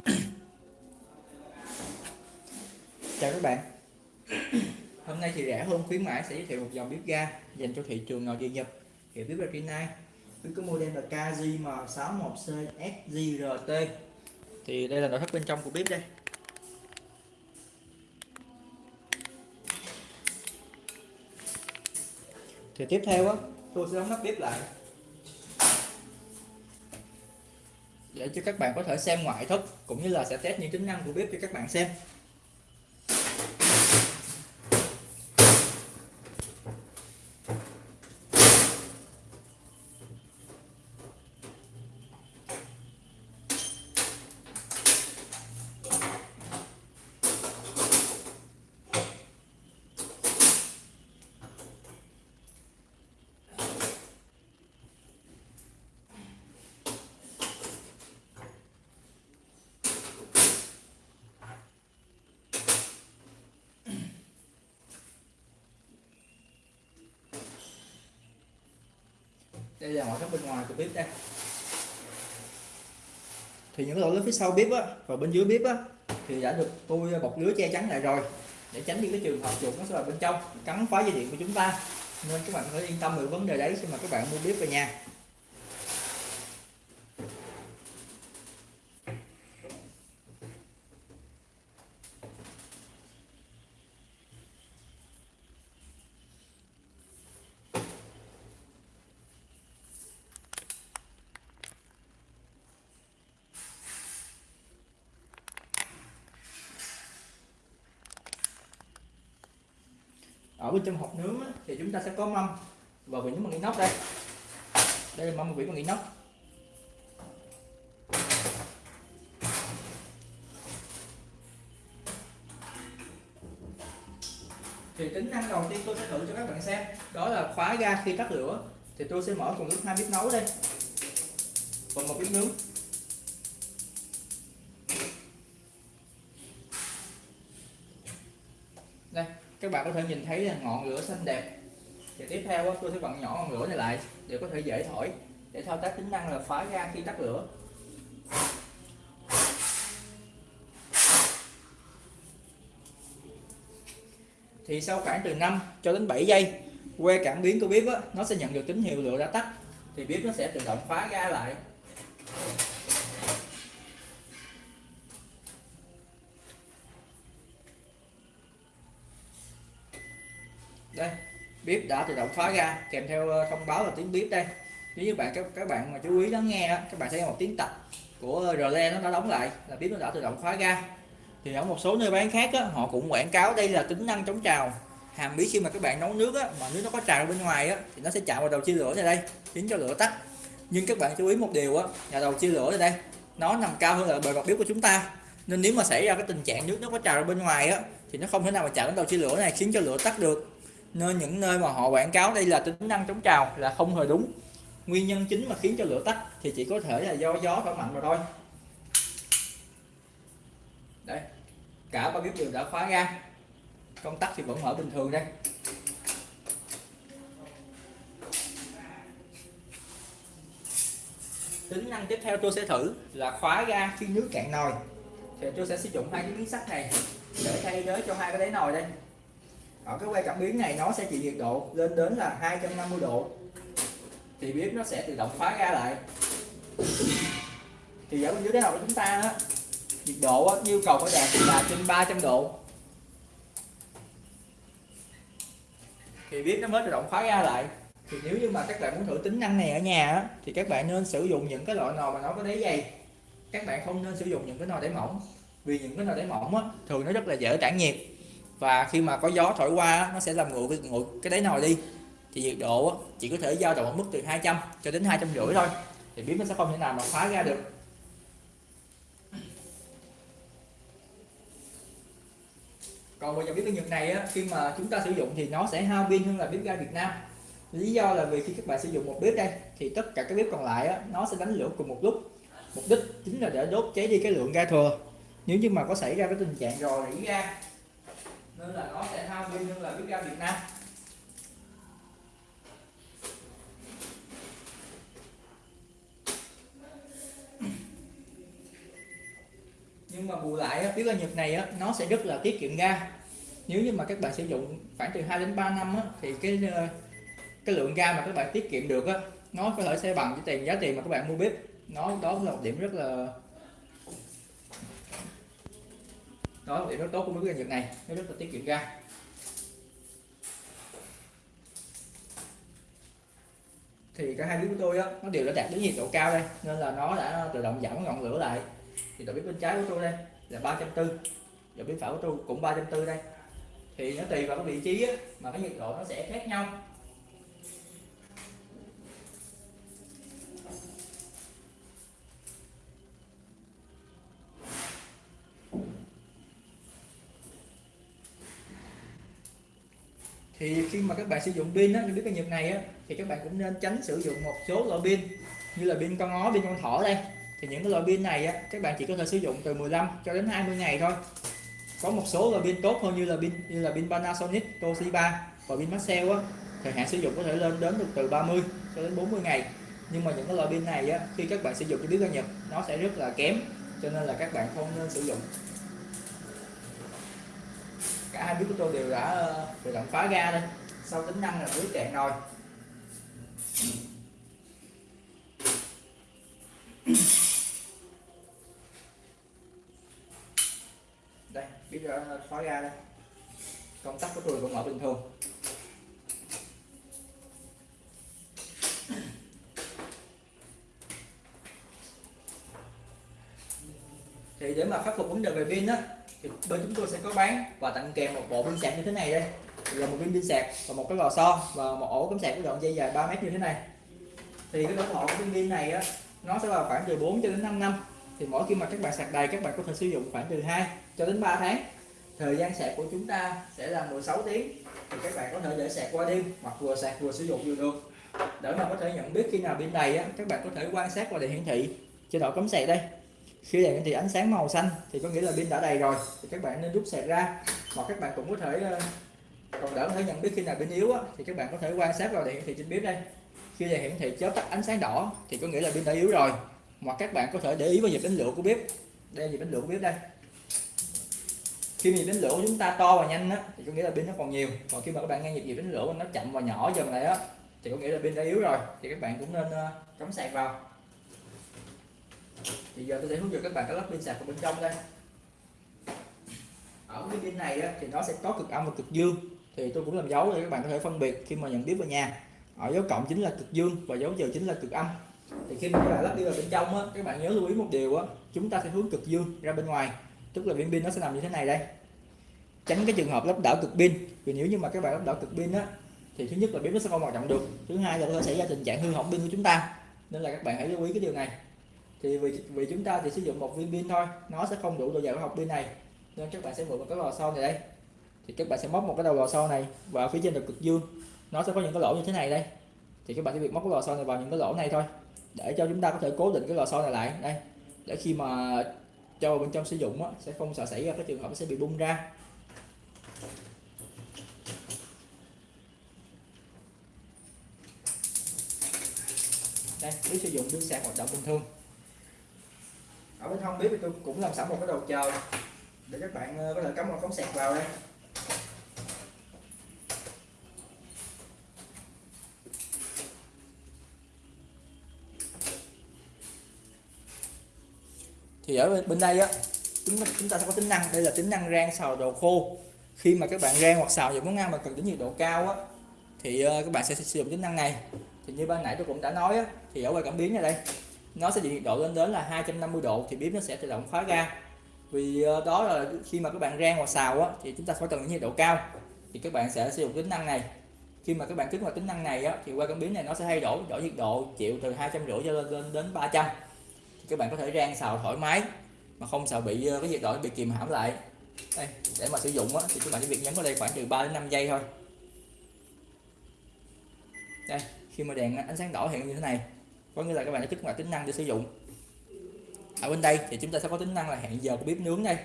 chào các bạn. Hôm nay thì rẻ hơn, khuyến mãi sẽ giới thiệu một dòng bếp ga dành cho thị trường nội địa Nhật. Hiệu bếp Retina bếp có model là KJM61C thì đây là nội thất bên trong của bếp đây. Thì tiếp theo á, tôi sẽ đóng nắp bếp lại. Để cho các bạn có thể xem ngoại thất cũng như là sẽ test những tính năng của bếp cho các bạn xem. Đây là ngoại thất bên ngoài của bếp đây. Thì những lỗ lớn phía sau bếp á, và bên dưới bếp á, thì đã được tôi bọc lưới che chắn lại rồi, để tránh những cái trường hợp chuột nó sẽ vào bên trong, cắn phá dây điện của chúng ta. Nên các bạn phải yên tâm về vấn đề đấy khi mà các bạn mua bếp về nhà. Ở bên trong hộp nướng á, thì chúng ta sẽ có mâm. Và vỉ bằng inox đây. Đây là mâm vị bằng inox thì tính năng đầu tiên tôi sẽ thử cho các bạn xem đó là khóa ga khi tắt lửa. Thì tôi sẽ mở cùng lúc hai bếp nấu đây. Và một bếp nướng đây các bạn có thể nhìn thấy là ngọn lửa xanh đẹp. Thì tiếp theo tôi sẽ vặn nhỏ ngọn lửa này lại để có thể dễ thổi để thao tác tính năng là phá ra khi tắt lửa. Thì sau khoảng từ 5 cho đến 7 giây que cảm biến của bếp á, nó sẽ nhận được tín hiệu lửa đã tắt. Thì bếp nó sẽ tự động phá ra lại. Đây bếp đã tự động khóa ra kèm theo ờ, thông báo là tiếng bếp đây. Nếu như bạn các các bạn mà chú ý lắng nghe các bạn thấy một tiếng tạch của ờ, relay nó đã đóng lại là bếp nó đã tự động khóa ra. Thì ở một số nơi bán khác á, họ cũng quảng cáo đây là tính năng chống trào. Hàm bí khi mà các bạn nấu nước á, mà nước nó có trào bên ngoài á, thì nó sẽ chạm vào đầu chia lửa này đây khiến cho lửa tắt. Nhưng các bạn chú ý một điều á, là đầu chia lửa này đây nó nằm cao hơn là bề mặt bếp của chúng ta. Nên nếu mà xảy ra cái tình trạng nước nó có trào bên ngoài á, thì nó không thể nào mà chạm đến đầu chia lửa này khiến cho lửa tắt được nên những nơi mà họ quảng cáo đây là tính năng chống trào là không hề đúng. Nguyên nhân chính mà khiến cho lửa tắt thì chỉ có thể là do gió thổi mạnh mà thôi. Đây, cả ba bếp đều đã khóa ra. Công tắc thì vẫn mở bình thường đây. Tính năng tiếp theo tôi sẽ thử là khóa ga khi nước cạn nồi. Thì tôi sẽ sử dụng hai cái miếng sắt này để thay thế cho hai cái đáy nồi đây ở cái quay cảm biến này nó sẽ chịu nhiệt độ lên đến là 250 độ. Thì bếp nó sẽ tự động khóa ra lại. Thì ở bên dưới cái nồi của chúng ta đó, nhiệt độ đó, yêu cầu phải đạt là trên 300 độ. Thì bếp nó mới tự động khóa ra lại. Thì nếu như mà các bạn muốn thử tính năng này ở nhà đó, thì các bạn nên sử dụng những cái loại nồi mà nó có đáy dày. Các bạn không nên sử dụng những cái nồi đáy mỏng vì những cái nồi đáy mỏng á, thường nó rất là dễ tản nhiệt và khi mà có gió thổi qua nó sẽ làm nguội cái, nguội cái đáy nồi đi. Thì nhiệt độ chỉ có thể dao động ở mức từ 200 cho đến 250 thôi. Thì bếp nó sẽ không thể nào mà phá ra được. Còn bây dòng bếp ga Nhật này á, khi mà chúng ta sử dụng thì nó sẽ hao pin hơn là bếp ga Việt Nam. Lý do là vì khi các bạn sử dụng một bếp đây thì tất cả các bếp còn lại á, nó sẽ đánh lửa cùng một lúc. Mục đích chính là để đốt cháy đi cái lượng ga thừa. Nếu như mà có xảy ra cái tình trạng rò rỉ ga nên là nó sẽ hao pin hơn là bếp ga Việt Nam. Nhưng mà bù lại bếp ga Nhật này á, nó sẽ rất là tiết kiệm ga. Nếu như mà các bạn sử dụng khoảng từ 2 đến 3 năm á, thì cái ờ, cái lượng ga mà các bạn tiết kiệm được á, nó có thể sẽ bằng cái tiền giá tiền mà các bạn mua bếp. Nó đó là một điểm rất là đó là điểm rất tốt của mấy cái nhiệt này. Nó rất là tiết kiệm ga. Thì cả hai bếp của tôi á nó đều đã đạt đến nhiệt độ cao đây nên là nó đã tự động giảm ngọn lửa lại. Thì đầu bếp bên trái của tôi đây là 340 đầu bếp phải của tôi cũng 340 đây. Thì nó tùy vào cái vị trí á, mà cái nhiệt độ nó sẽ khác nhau. Thì khi mà các bạn sử dụng pin á, biết cái nhật này á, thì các bạn cũng nên tránh sử dụng một số loại pin như là pin con ó, pin con thỏ đây. Thì những cái loại pin này á, các bạn chỉ có thể sử dụng từ 15 cho đến 20 ngày thôi. Có một số loại pin tốt hơn như là pin như là pin Panasonic, Toshiba và pin Maxell á thời hạn sử dụng có thể lên đến được từ 30 cho đến 40 ngày. Nhưng mà những cái loại pin này á, khi các bạn sử dụng cho biết cái Nhật nó sẽ rất là kém cho nên là các bạn không nên sử dụng cả hai bếp của tôi đều đã tự động khóa ga đây. Sau tính năng là dưới cạn nồi. Đây bây đã khóa ga đây. Công tắc của tôi vẫn mở bình thường. Thì để mà khắc phục vấn đề về pin á thì bên chúng tôi sẽ có bán. Và tặng kèm một bộ pin sạc như thế này đây. Là một viên pin sạc và một cái lò xo và một ổ cắm sạc có đoạn dây dài 3 mét như thế này. Thì cái tuổi thọ của viên pin này á, nó sẽ vào khoảng từ 4 cho đến 5 năm. Thì mỗi khi mà các bạn sạc đầy, các bạn có thể sử dụng khoảng từ 2 cho đến 3 tháng. Thời gian sạc của chúng ta sẽ là 16 tiếng. Thì các bạn có thể để sạc qua đêm hoặc vừa sạc vừa sử dụng vừa được. Để mà có thể nhận biết khi nào pin đầy á, các bạn có thể quan sát qua đèn hiển thị. Chế độ cắm sạc đây khi đèn thì ánh sáng màu xanh thì có nghĩa là pin đã đầy rồi. Thì các bạn nên rút sạc ra. Hoặc các bạn cũng có thể ờ, còn đỡ có thể nhận biết khi nào pin yếu á, thì các bạn có thể quan sát vào đèn hiển thị trên bếp đây. Khi đèn hiển thị chớp tắt ánh sáng đỏ thì có nghĩa là pin đã yếu rồi. Hoặc các bạn có thể để ý vào nhịp đánh lửa của bếp. Đây là nhịp đánh lửa của bếp đây. Khi nhịp đánh lửa của chúng ta to và nhanh á thì có nghĩa là pin nó còn nhiều. Còn khi mà các bạn nghe nhịp nhịp đánh lửa nó chậm và nhỏ dần này á thì có nghĩa là pin đã yếu rồi. Thì các bạn cũng nên ờ, cắm sạc vào thì giờ tôi sẽ hướng dẫn các bạn cái lắp pin sạc ở bên trong đây. Ở cái pin này á, thì nó sẽ có cực âm và cực dương. Thì tôi cũng làm dấu để các bạn có thể phân biệt khi mà nhận tiếp vào nhà. Ở dấu cộng chính là cực dương và dấu trừ chính là cực âm. Thì khi mà các bạn lắp đi vào bên trong á, các bạn nhớ lưu ý một điều á chúng ta sẽ hướng cực dương ra bên ngoài. Tức là viên pin nó sẽ nằm như thế này đây. Tránh cái trường hợp lắp đảo cực pin vì nếu như mà các bạn lắp đảo cực pin á thì thứ nhất là pin nó sẽ không hoạt động được. Thứ hai là có thể xảy ra tình trạng hư hỏng pin của chúng ta. Nên là các bạn hãy lưu ý cái điều này thì vì vì chúng ta chỉ sử dụng một viên pin thôi nó sẽ không đủ độ dày của hộp pin này. Nên các bạn sẽ mượn một cái lò xo này đây. Thì các bạn sẽ móc một cái đầu lò xo này vào phía trên được cực dương. Nó sẽ có những cái lỗ như thế này đây. Thì các bạn sẽ việc móc cái lò xo này vào những cái lỗ này thôi. Để cho chúng ta có thể cố định cái lò xo này lại đây. Để khi mà cho vào bên trong sử dụng á, sẽ không sợ xảy ra cái trường hợp nó sẽ bị bung ra. Đây nếu sử dụng pin sạc hoạt động bình thường ở bên hông bếp thì tôi cũng làm sẵn một cái đầu chờ. Để các bạn ờ, có thể cắm một cống sạc vào đây. Thì ở bên đây á chúng chúng ta sẽ có tính năng. Đây là tính năng rang xào đồ khô. Khi mà các bạn rang hoặc xào những món ăn mà cần đến nhiệt độ cao á thì ờ, các bạn sẽ sử dụng tính năng này. Thì như ban nãy tôi cũng đã nói á, thì ở ngoài cảm biến này đây nó sẽ nhiệt độ lên đến là 250 độ thì bếp nó sẽ tự động khóa ga. Vì ờ, đó là khi mà các bạn rang hoặc xào á, thì chúng ta phải cần nhiệt độ cao thì các bạn sẽ sử dụng tính năng này. Khi mà các bạn kích hoạt tính năng này á, thì qua cảm biến này nó sẽ thay đổi đổi nhiệt độ chịu từ hai trăm rưỡi cho lên, lên đến 300 thì các bạn có thể rang xào thoải mái mà không sợ bị ờ, cái nhiệt độ bị kìm hãm lại. Đây để mà sử dụng á, thì các bạn chỉ việc nhấn vào đây khoảng từ 3 đến 5 giây thôi. Đây khi mà đèn ánh sáng đỏ hiện như thế này có nghĩa là các bạn đã kích hoạt tính năng để sử dụng. Ở bên đây thì chúng ta sẽ có tính năng là hẹn giờ của bếp nướng đây.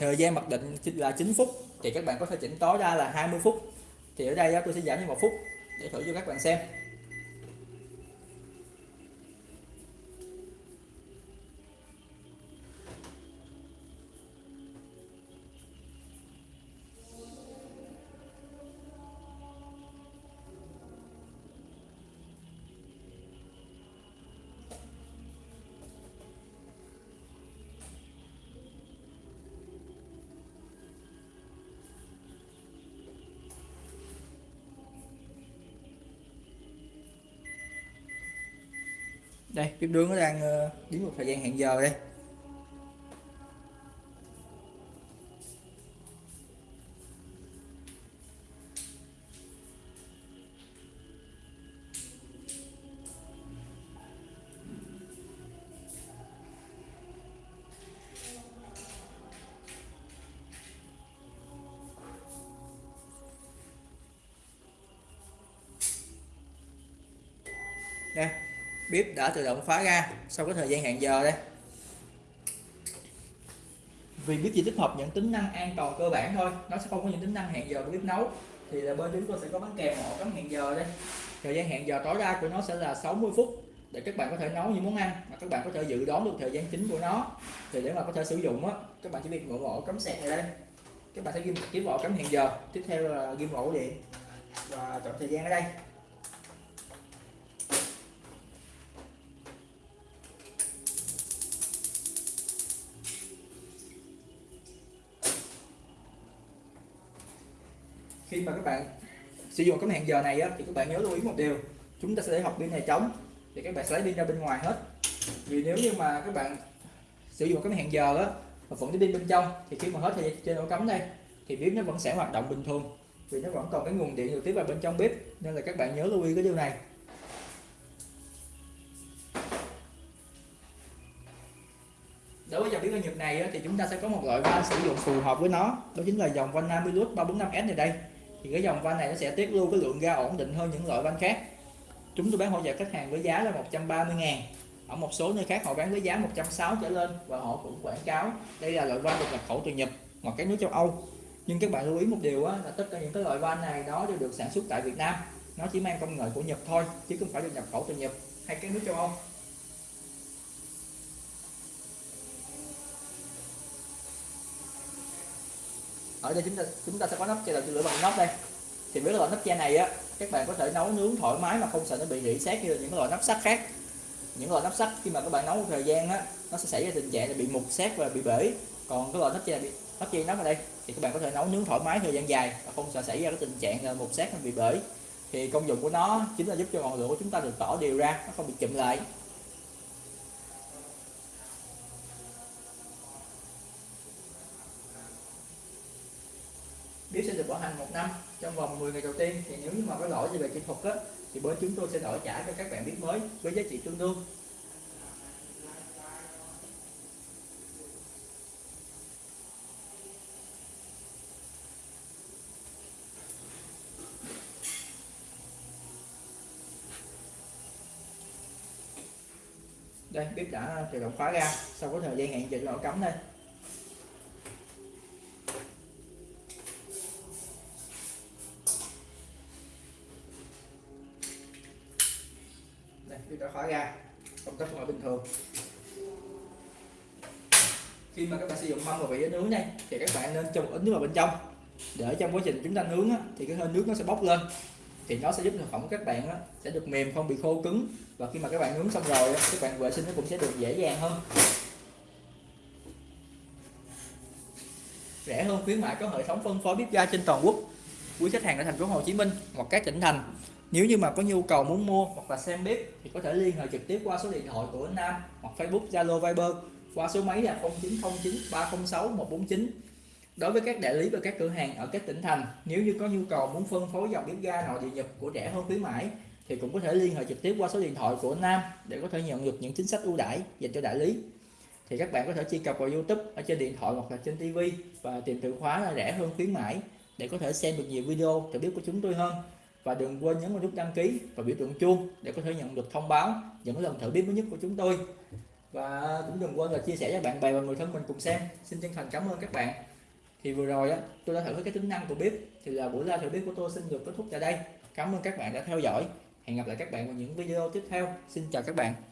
Thời gian mặc định là 9 phút, thì các bạn có thể chỉnh tối ra là 20 phút. Thì ở đây tôi sẽ giảm cho một phút để thử cho các bạn xem. Đây bếp nướng nó đang ờ, đến một thời gian hẹn giờ đây. Đây bếp đã tự động phá ra sau cái thời gian hẹn giờ đây. Vì bếp chỉ tích hợp những tính năng an toàn cơ bản thôi, nó sẽ không có những tính năng hẹn giờ của bếp nấu. Thì là bên chúng tôi sẽ có bán kèm một cắm hẹn giờ đây. Thời gian hẹn giờ tối đa của nó sẽ là 60 phút để các bạn có thể nấu những món ăn mà các bạn có thể dự đoán được thời gian chính của nó. Thì để mà có thể sử dụng á, các bạn chỉ việc mở ổ cắm sạc này đây. Các bạn sẽ ghim kiếm ổ cắm hẹn giờ. Tiếp theo là ghim ổ điện và chọn thời gian ở đây. Khi mà các bạn sử dụng cái hẹn giờ này á, thì các bạn nhớ lưu ý một điều. Chúng ta sẽ để hộp pin này trống thì các bạn sẽ lấy pin ra bên ngoài hết. Vì nếu như mà các bạn sử dụng cái hẹn giờ á mà vẫn cái pin bên trong thì khi mà hết thì trên ổ cắm đây thì bếp nó vẫn sẽ hoạt động bình thường. Vì nó vẫn còn cái nguồn điện được tiếp vào bên trong bếp nên là các bạn nhớ lưu ý cái điều này. Đối với dòng bếp ga Nhật này thì chúng ta sẽ có một loại van sử dụng phù hợp với nó. Đó chính là dòng van Namilus 345S này đây thì cái dòng van này nó sẽ tiết lưu cái lượng ga ổn định hơn những loại van khác. Chúng tôi bán hỗ trợ khách hàng với giá là 130 ngàn. Ở một số nơi khác họ bán với giá 160 trở lên và họ cũng quảng cáo đây là loại van được nhập khẩu từ Nhật hoặc các nước châu Âu. Nhưng các bạn lưu ý một điều á, là tất cả những cái loại van này đó đều được sản xuất tại Việt Nam. Nó chỉ mang công nghệ của Nhật thôi chứ không phải được nhập khẩu từ Nhật hay các nước châu Âu. Ở đây chúng ta chúng ta sẽ có nắp che đầu lửa bằng nắp đây. Thì với loại nắp che này á, các bạn có thể nấu nướng thoải mái mà không sợ nó bị rỉ sét như là những loại nắp sắt khác. Những loại nắp sắt khi mà các bạn nấu một thời gian á, nó sẽ xảy ra tình trạng là bị mục sét và bị bể. Còn cái loại nắp che nắp che nắp ở đây, thì các bạn có thể nấu nướng thoải mái thời gian dài và không sợ xảy ra cái tình trạng là mục sét hay bị bể. Thì công dụng của nó chính là giúp cho ngọn lửa của chúng ta được tỏ đều ra, nó không bị chậm lại bếp sẽ được bảo hành một năm. Trong vòng 10 ngày đầu tiên thì nếu như mà có lỗi gì về kỹ thuật á, thì bên chúng tôi sẽ đổi trả cho các bạn bếp mới với giá trị tương đương. Đây bếp đã tự động khóa ra sau có thời gian hẹn giờ cho cắm đây. Công là bình thường. Khi mà các bạn sử dụng mâm và vị nướng này thì các bạn nên cho một ít nước vào bên trong. Để trong quá trình chúng ta nướng á, thì cái hơi nước nó sẽ bốc lên. Thì nó sẽ giúp thực phẩm của các bạn á, sẽ được mềm không bị khô cứng. Và khi mà các bạn nướng xong rồi á, các bạn vệ sinh nó cũng sẽ được dễ dàng hơn. Rẻ hơn khuyến mại có hệ thống phân phối bếp ga trên toàn quốc. Quý khách hàng ở thành phố Hồ Chí Minh hoặc các tỉnh thành nếu như mà có nhu cầu muốn mua hoặc là xem bếp thì có thể liên hệ trực tiếp qua số điện thoại của anh Nam hoặc Facebook, Zalo, Viber qua số máy là 0909 306 149 đối với các đại lý và các cửa hàng ở các tỉnh thành, nếu như có nhu cầu muốn phân phối dòng bếp ga nội địa nhập của rẻ hơn khuyến mãi thì cũng có thể liên hệ trực tiếp qua số điện thoại của Nam để có thể nhận được những chính sách ưu đãi dành cho đại lý. Thì các bạn có thể truy cập vào YouTube ở trên điện thoại hoặc là trên TV và tìm từ khóa là rẻ hơn khuyến mãi để có thể xem được nhiều video trợ bếp của chúng tôi hơn và đừng quên nhấn vào nút đăng ký và biểu tượng chuông để có thể nhận được thông báo, những lần thử bếp mới nhất của chúng tôi. Và cũng đừng quên là chia sẻ cho bạn bè và người thân mình cùng xem. Xin chân thành cảm ơn các bạn. Thì vừa rồi á, tôi đã thử cái tính năng của bếp. Thì là buổi live thử bếp của tôi xin được kết thúc tại đây. Cảm ơn các bạn đã theo dõi. Hẹn gặp lại các bạn vào những video tiếp theo. Xin chào các bạn.